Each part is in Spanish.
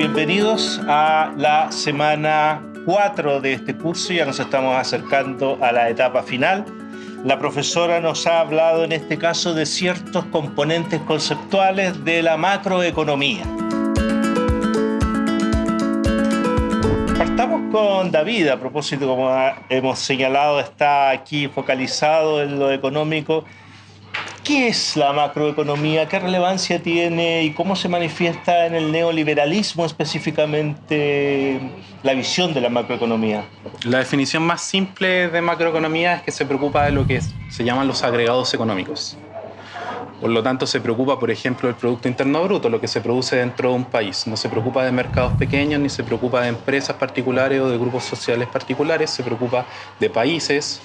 bienvenidos a la semana 4 de este curso. Ya nos estamos acercando a la etapa final. La profesora nos ha hablado en este caso de ciertos componentes conceptuales de la macroeconomía. Partamos con David, a propósito, como hemos señalado, está aquí focalizado en lo económico. ¿Qué es la macroeconomía? ¿Qué relevancia tiene y cómo se manifiesta en el neoliberalismo específicamente la visión de la macroeconomía? La definición más simple de macroeconomía es que se preocupa de lo que se llaman los agregados económicos. Por lo tanto, se preocupa, por ejemplo, del Producto Interno Bruto, lo que se produce dentro de un país. No se preocupa de mercados pequeños, ni se preocupa de empresas particulares o de grupos sociales particulares, se preocupa de países,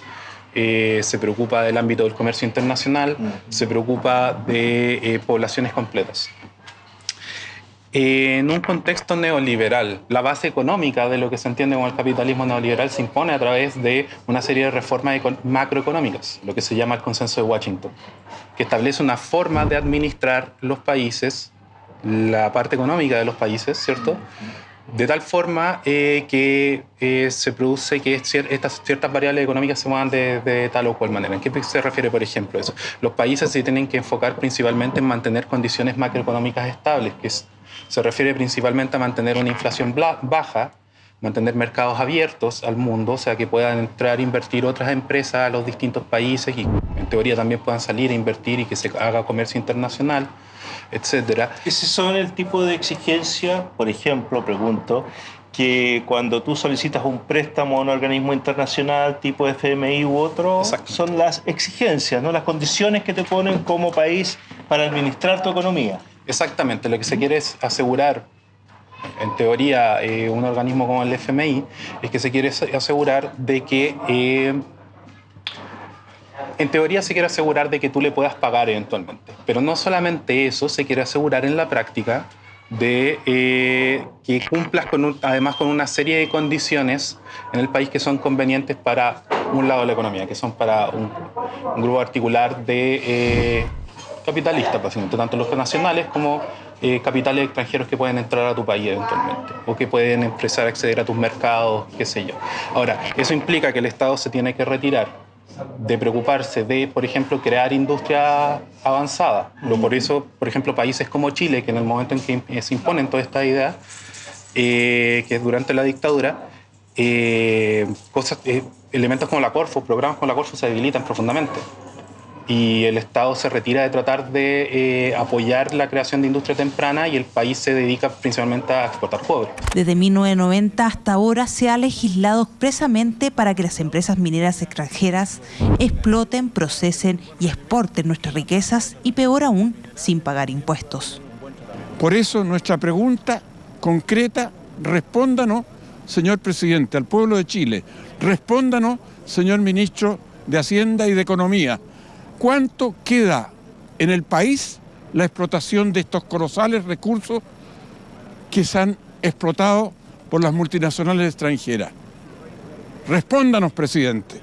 eh, se preocupa del ámbito del comercio internacional, se preocupa de eh, poblaciones completas. En un contexto neoliberal, la base económica de lo que se entiende como el capitalismo neoliberal se impone a través de una serie de reformas macroeconómicas, lo que se llama el consenso de Washington, que establece una forma de administrar los países, la parte económica de los países, ¿cierto? De tal forma eh, que eh, se produce que estas ciertas variables económicas se muevan de, tal o cual manera. ¿En qué se refiere, por ejemplo, eso? Los países se tienen que enfocar principalmente en mantener condiciones macroeconómicas estables, que se refiere principalmente a mantener una inflación baja, mantener mercados abiertos al mundo, o sea, que puedan entrar a invertir otras empresas a los distintos países y en teoría también puedan salir a invertir y que se haga comercio internacional etcétera. Ese son el tipo de exigencia, por ejemplo, pregunto, que cuando tú solicitas un préstamo a un organismo internacional tipo FMI u otro, son las exigencias, ¿no? las condiciones que te ponen como país para administrar tu economía. Exactamente, lo que se quiere es asegurar, en teoría, eh, un organismo como el FMI, es que se quiere asegurar de que eh, en teoría se quiere asegurar de que tú le puedas pagar eventualmente. Pero no solamente eso, se quiere asegurar en la práctica de eh, que cumplas con además con una serie de condiciones en el país que son convenientes para un lado de la economía, que son para un, grupo particular de eh, capitalistas, básicamente, tanto los nacionales como eh, capitales extranjeros que pueden entrar a tu país eventualmente o que pueden empezar a acceder a tus mercados, qué sé yo. Ahora, eso implica que el Estado se tiene que retirar de preocuparse de, por ejemplo, crear industria avanzada. por eso, por ejemplo, países como Chile, que en el momento en que se imponen toda esta idea, eh, que es durante la dictadura, eh, cosas, eh, elementos como la Corfo, programas como la Corfo se debilitan profundamente y el Estado se retira de tratar de eh, apoyar la creación de industria temprana y el país se dedica principalmente a exportar cobre. Desde 1990 hasta ahora se ha legislado expresamente para que las empresas mineras extranjeras exploten, procesen y exporten nuestras riquezas y peor aún, sin pagar impuestos. Por eso nuestra pregunta concreta, respóndanos, señor presidente, al pueblo de Chile, respóndanos, señor ministro de Hacienda y de Economía, ¿Cuánto queda en el país la explotación de estos colosales recursos que se han explotado por las multinacionales extranjeras? Respóndanos, presidente.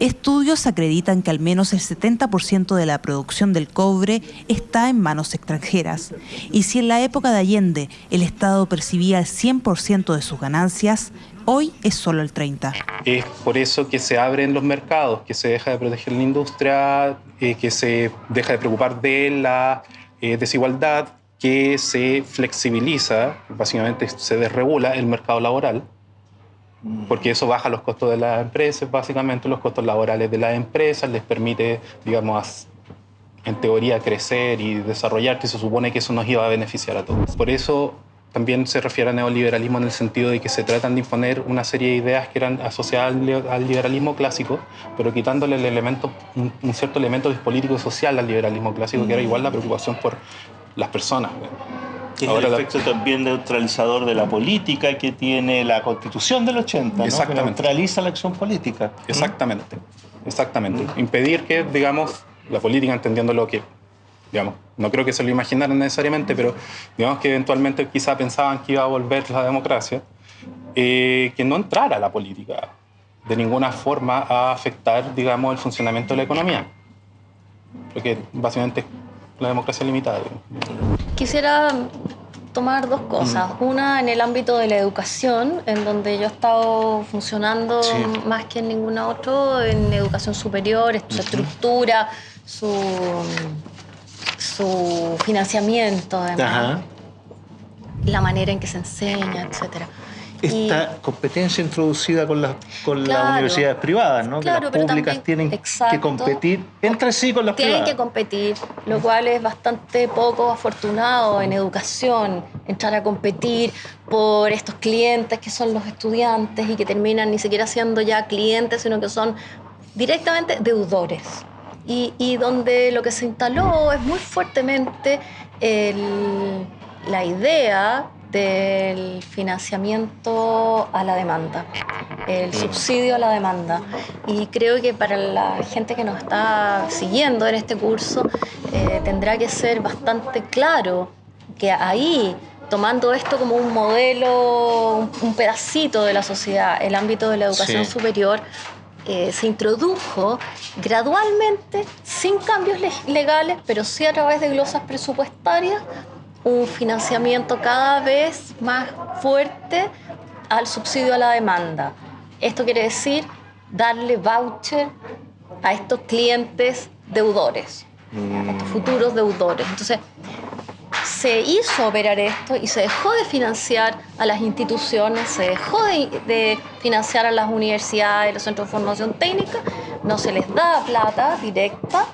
Estudios acreditan que al menos el 70% de la producción del cobre está en manos extranjeras. Y si en la época de Allende el Estado percibía el 100% de sus ganancias, hoy es solo el 30%. Es por eso que se abren los mercados, que se deja de proteger la industria, eh, que se deja de preocupar de la eh, desigualdad, que se flexibiliza, básicamente se desregula el mercado laboral porque eso baja los costos de las empresas, básicamente los costos laborales de las empresas, les permite, digamos, en teoría crecer y desarrollarse y se supone que eso nos iba a beneficiar a todos. Por eso también se refiere a neoliberalismo en el sentido de que se tratan de imponer una serie de ideas que eran asociadas al liberalismo clásico, pero quitándole el elemento, un, cierto elemento político y social al liberalismo clásico, que era igual la preocupación por las personas. Que es el efecto también neutralizador de la política que tiene la Constitución del 80, ¿no? que neutraliza la acción política. Exactamente, exactamente. Impedir que, digamos, la política, entendiendo lo que, digamos, no creo que se lo imaginaran necesariamente, pero digamos que eventualmente quizá pensaban que iba a volver la democracia, eh, que no entrara la política de ninguna forma a afectar, digamos, el funcionamiento de la economía. Porque básicamente la democracia limitada. Quisiera tomar dos cosas. Una en el ámbito de la educación, en donde yo he estado funcionando más que en ningún otro, en educación superior, su estructura, su, su financiamiento, además, la manera en que se enseña, etcétera esta competencia introducida con, las, con las universidades privadas, ¿no? que las públicas tienen que competir entre sí con las privadas. Tienen que competir, lo cual es bastante poco afortunado en educación, entrar a competir por estos clientes que son los estudiantes y que terminan ni siquiera siendo ya clientes, sino que son directamente deudores. Y, y donde lo que se instaló es muy fuertemente el, la idea del financiamiento a la demanda, el subsidio a la demanda. Y creo que para la gente que nos está siguiendo en este curso eh, tendrá que ser bastante claro que ahí tomando esto como un modelo, un, pedacito de la sociedad, el ámbito de la educación superior, eh, se introdujo gradualmente, sin cambios legales, pero sí a través de glosas presupuestarias, un financiamiento cada vez más fuerte al subsidio a la demanda. Esto quiere decir darle voucher a estos clientes deudores, a estos futuros deudores. Entonces, se hizo operar esto y se dejó de financiar a las instituciones, se dejó de, financiar a las universidades, los centros de formación técnica, no se les da plata directa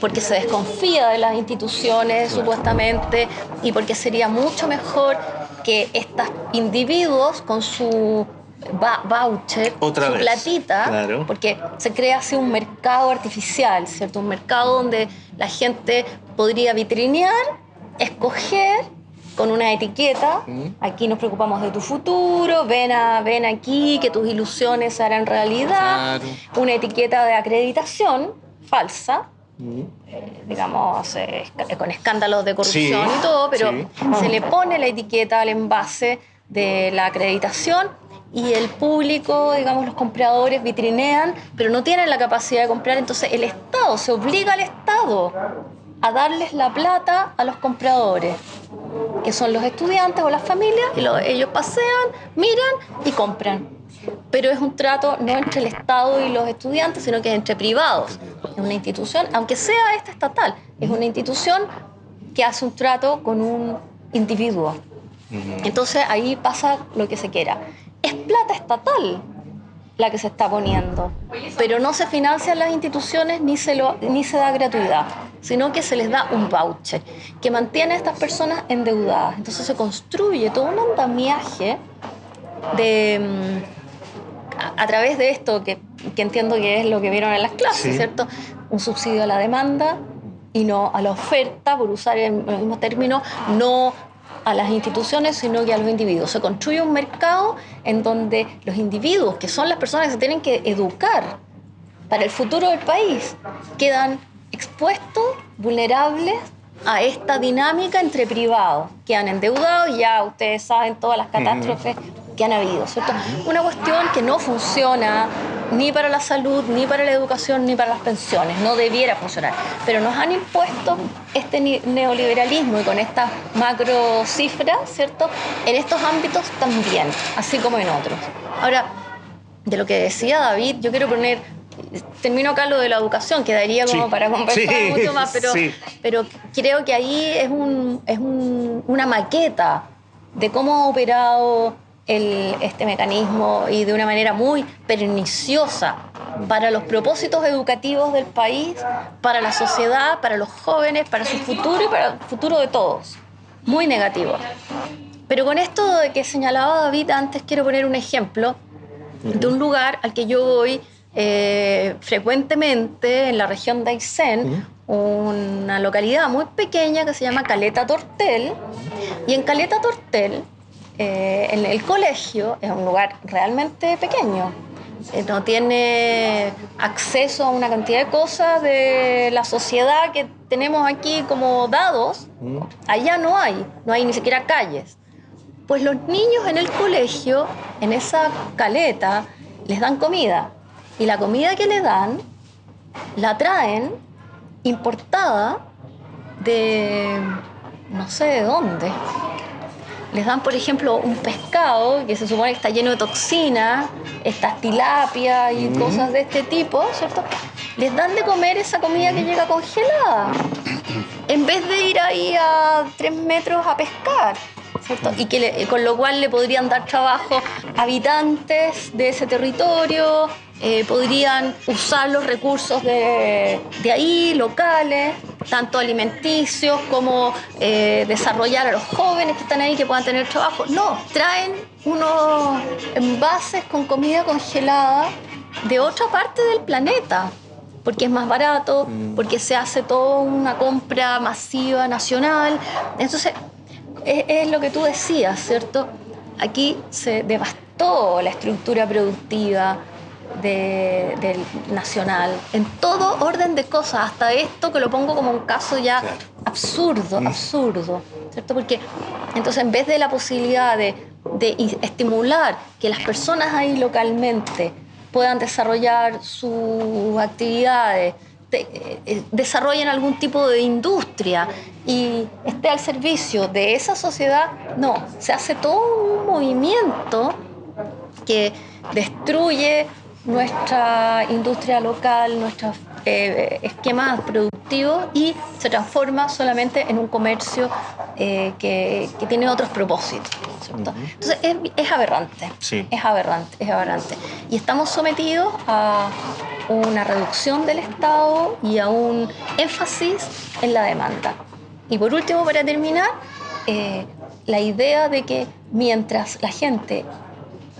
porque se desconfía de las instituciones supuestamente y porque sería mucho mejor que estos individuos con su voucher, su platita, porque se crea así un mercado artificial, ¿cierto? Un mercado donde la gente podría vitrinear escoger con una etiqueta, aquí nos preocupamos de tu futuro, ven, a, ven aquí que tus ilusiones se harán realidad, una etiqueta de acreditación falsa, eh, digamos, eh, con escándalos de corrupción y todo, pero se le pone la etiqueta al envase de la acreditación y el público, digamos, los compradores vitrinean, pero no tienen la capacidad de comprar, entonces el Estado, se obliga al Estado a darles la plata a los compradores, que son los estudiantes o las familias, y ellos pasean, miran y compran. Pero es un trato no entre el Estado y los estudiantes, sino que es entre privados. Es una institución, aunque sea esta estatal, es una institución que hace un trato con un individuo. Entonces ahí pasa lo que se quiera. Es plata estatal la que se está poniendo, pero no se financian las instituciones ni se, lo, ni se da gratuidad sino que se les da un voucher que mantiene a estas personas endeudadas. Entonces se construye todo un andamiaje de, mm, a, través de esto, que, entiendo que es lo que vieron en las clases, ¿cierto? Un subsidio a la demanda y no a la oferta, por usar el, mismo término, no a las instituciones, sino que a los individuos. Se construye un mercado en donde los individuos, que son las personas que se tienen que educar para el futuro del país, quedan expuestos, vulnerables a esta dinámica entre privados, que han endeudado y ya ustedes saben todas las catástrofes que han habido, ¿cierto? Una cuestión que no funciona ni para la salud, ni para la educación, ni para las pensiones, no debiera funcionar. Pero nos han impuesto este neoliberalismo y con estas macro cifras, ¿cierto? En estos ámbitos también, así como en otros. Ahora, de lo que decía David, yo quiero poner termino acá lo de la educación, quedaría como para conversar mucho más, pero, pero creo que ahí es, un, es un, una maqueta de cómo ha operado el, este mecanismo y de una manera muy perniciosa para los propósitos educativos del país, para la sociedad, para los jóvenes, para su futuro y para el futuro de todos. Muy negativo. Pero con esto de que señalaba David antes, quiero poner un ejemplo de un lugar al que yo voy eh, frecuentemente en la región de Aysén, una localidad muy pequeña que se llama Caleta Tortel. Y en Caleta Tortel, eh, en el colegio, es un lugar realmente pequeño. Eh, no tiene acceso a una cantidad de cosas de la sociedad que tenemos aquí como dados. Allá no hay, no hay ni siquiera calles. Pues los niños en el colegio, en esa caleta, les dan comida y la comida que le dan la traen importada de no sé de dónde. Les dan, por ejemplo, un pescado que se supone que está lleno de toxinas, estas tilapias y cosas de este tipo, ¿cierto? Les dan de comer esa comida que llega congelada, en vez de ir ahí a tres metros a pescar. ¿cierto? Y que con lo cual le podrían dar trabajo a habitantes de ese territorio, eh, podrían usar los recursos de, de, ahí, locales, tanto alimenticios como eh, desarrollar a los jóvenes que están ahí que puedan tener trabajo. No, traen unos envases con comida congelada de otra parte del planeta porque es más barato, mm. porque se hace toda una compra masiva nacional. Entonces, es, lo que tú decías, ¿cierto? Aquí se devastó la estructura productiva del nacional, en todo orden de cosas, hasta esto que lo pongo como un caso ya absurdo, mm. absurdo, ¿cierto? Porque entonces en vez de la posibilidad de, de estimular que las personas ahí localmente puedan desarrollar sus actividades, eh, desarrollen algún tipo de industria y esté al servicio de esa sociedad, no, se hace todo un movimiento que destruye nuestra industria local, nuestros eh, esquemas productivos y se transforma solamente en un comercio que, tiene otros propósitos. Entonces es, aberrante, es aberrante, es aberrante. Y estamos sometidos a una reducción del Estado y a un énfasis en la demanda. Y por último, para terminar, eh, la idea de que mientras la gente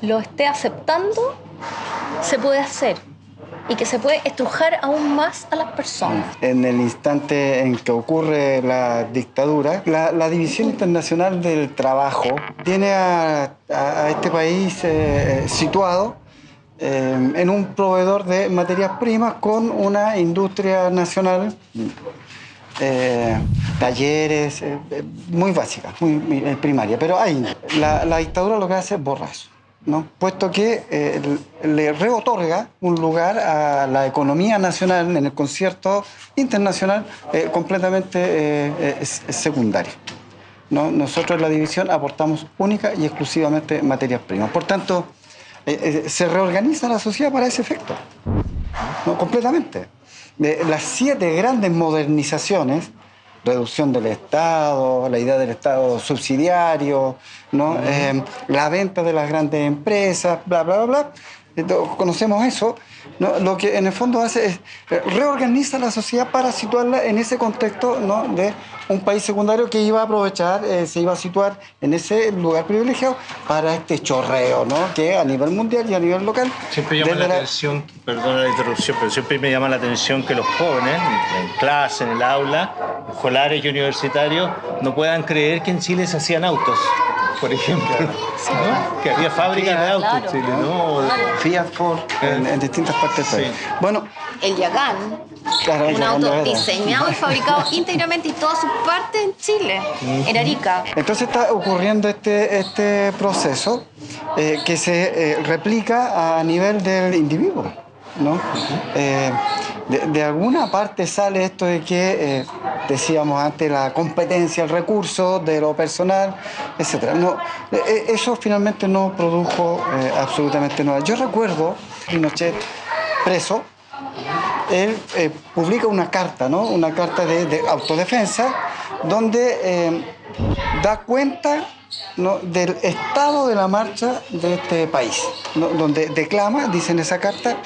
lo esté aceptando, se puede hacer y que se puede estrujar aún más a las personas. En el instante en que ocurre la dictadura, la, División Internacional del Trabajo tiene a, este país eh, situado eh, en un proveedor de materias primas con una industria nacional, eh, talleres, muy básica, muy, primaria. Pero ahí, la, la dictadura lo que hace es borrazo. ¿No? puesto que eh, le reotorga un lugar a la economía nacional en el concierto internacional eh, completamente eh, secundario. ¿no? Nosotros en la división aportamos única y exclusivamente materias primas. Por tanto, se reorganiza la sociedad para ese efecto, ¿no? completamente. las siete grandes modernizaciones reducción del Estado, la idea del Estado subsidiario, ¿no? Eh, la venta de las grandes empresas, bla, bla, bla, bla. conocemos eso. Lo que en el fondo hace es eh, reorganiza la sociedad para situarla en ese contexto ¿no? de un país secundario que iba a aprovechar, eh, se iba a situar en ese lugar privilegiado para este chorreo, ¿no? que a nivel mundial y a nivel local. Siempre llama la, atención, perdona la interrupción, pero siempre me llama la atención que los jóvenes, en clase, en el aula, escolares y universitarios, no puedan creer que en Chile se hacían autos por ejemplo, que había fábricas de autos en Chile, ¿no? Fiat Ford en, distintas partes del país. Bueno, el Yagán, un auto diseñado y fabricado íntegramente y todas sus partes en Chile, en Arica. Entonces está ocurriendo este, este proceso eh, que se eh, replica a nivel del individuo. ¿no? Eh, de, alguna parte sale esto de que, decíamos antes, la competencia, el recurso de lo personal, etc. No, eso finalmente no produjo absolutamente nada. Yo recuerdo Pinochet preso, él eh, publica una carta, ¿no? una carta de, autodefensa, donde eh, da cuenta del estado de la marcha de este país, donde declama, dice en esa carta,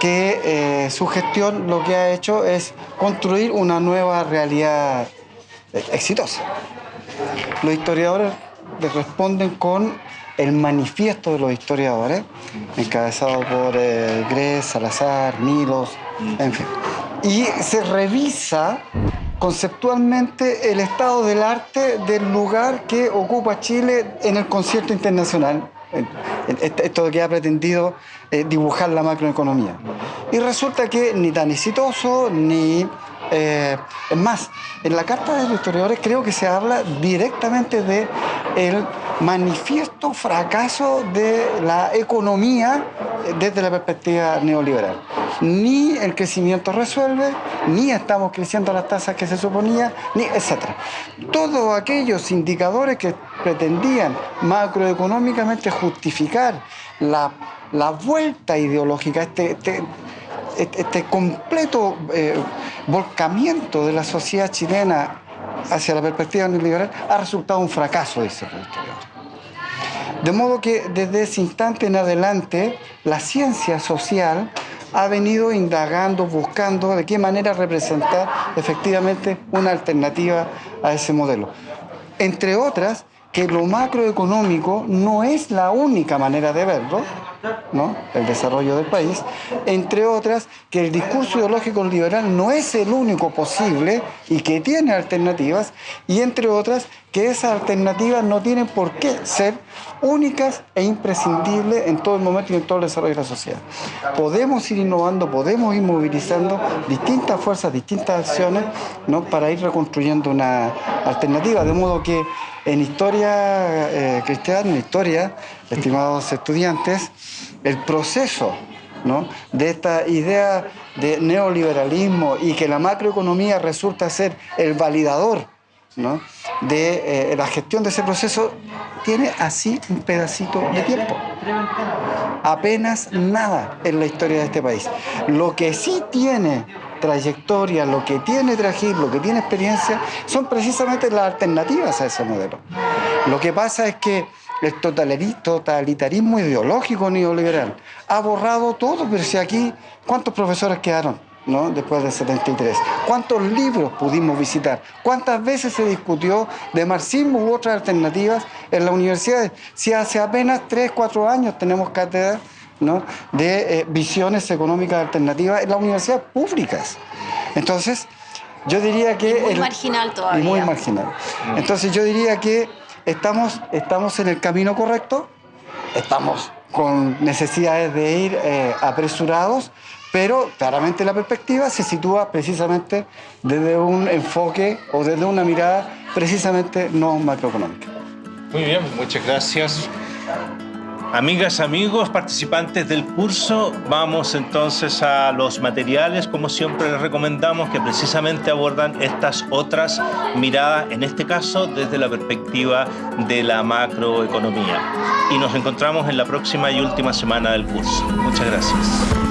que eh, su gestión lo que ha hecho es construir una nueva realidad exitosa. Los historiadores responden con el manifiesto de los historiadores, encabezado por eh, Gres, Salazar, Milos, en fin. Y se revisa conceptualmente el estado del arte del lugar que ocupa Chile en el concierto internacional. Esto que ha pretendido eh, dibujar la macroeconomía. Y resulta que ni tan exitoso, ni Eh, es más, en la Carta de los Historiadores creo que se habla directamente de el manifiesto fracaso de la economía desde la perspectiva neoliberal. Ni el crecimiento resuelve, ni estamos creciendo las tasas que se suponía, ni etc. Todos aquellos indicadores que pretendían macroeconómicamente justificar la, vuelta ideológica, este, este, este completo eh, volcamiento de la sociedad chilena hacia la perspectiva neoliberal ha resultado un fracaso, dice el De modo que desde ese instante en adelante la ciencia social ha venido indagando, buscando de qué manera representar efectivamente una alternativa a ese modelo. Entre otras, que lo macroeconómico no es la única manera de verlo, ¿no? el desarrollo del país, entre otras, que el discurso ideológico liberal no es el único posible y que tiene alternativas, y entre otras, que esas alternativas no tienen por qué ser únicas e imprescindibles en todo el momento y en todo el desarrollo de la sociedad. Podemos ir innovando, podemos ir movilizando distintas fuerzas, distintas acciones ¿no? para ir reconstruyendo una alternativa, de modo que en historia eh, cristiana, en historia, estimados estudiantes, el proceso de esta idea de neoliberalismo y que la macroeconomía resulta ser el validador de eh, la gestión de ese proceso, tiene así un pedacito de tiempo. Apenas nada en la historia de este país. Lo que sí tiene trayectoria, lo que tiene Trajir, lo que tiene experiencia, son precisamente las alternativas a ese modelo. Lo que pasa es que el totalitarismo ideológico neoliberal ha borrado todo, pero si aquí, ¿cuántos profesores quedaron? ¿No? después del 73. ¿Cuántos libros pudimos visitar? ¿Cuántas veces se discutió de marxismo u otras alternativas en las universidades? Si hace apenas 3, 4 años tenemos cátedra de eh, visiones económicas alternativas en las universidades públicas. Entonces, yo diría que... muy marginal todavía. Y muy marginal. Entonces, yo diría que estamos, estamos en el camino correcto, estamos con necesidades de ir eh, apresurados, pero claramente la perspectiva se sitúa precisamente desde un enfoque o desde una mirada precisamente no macroeconómica. Muy bien, muchas gracias. Amigas, amigos, participantes del curso, vamos entonces a los materiales, como siempre les recomendamos, que precisamente abordan estas otras miradas, en este caso desde la perspectiva de la macroeconomía. Y nos encontramos en la próxima y última semana del curso. Muchas gracias.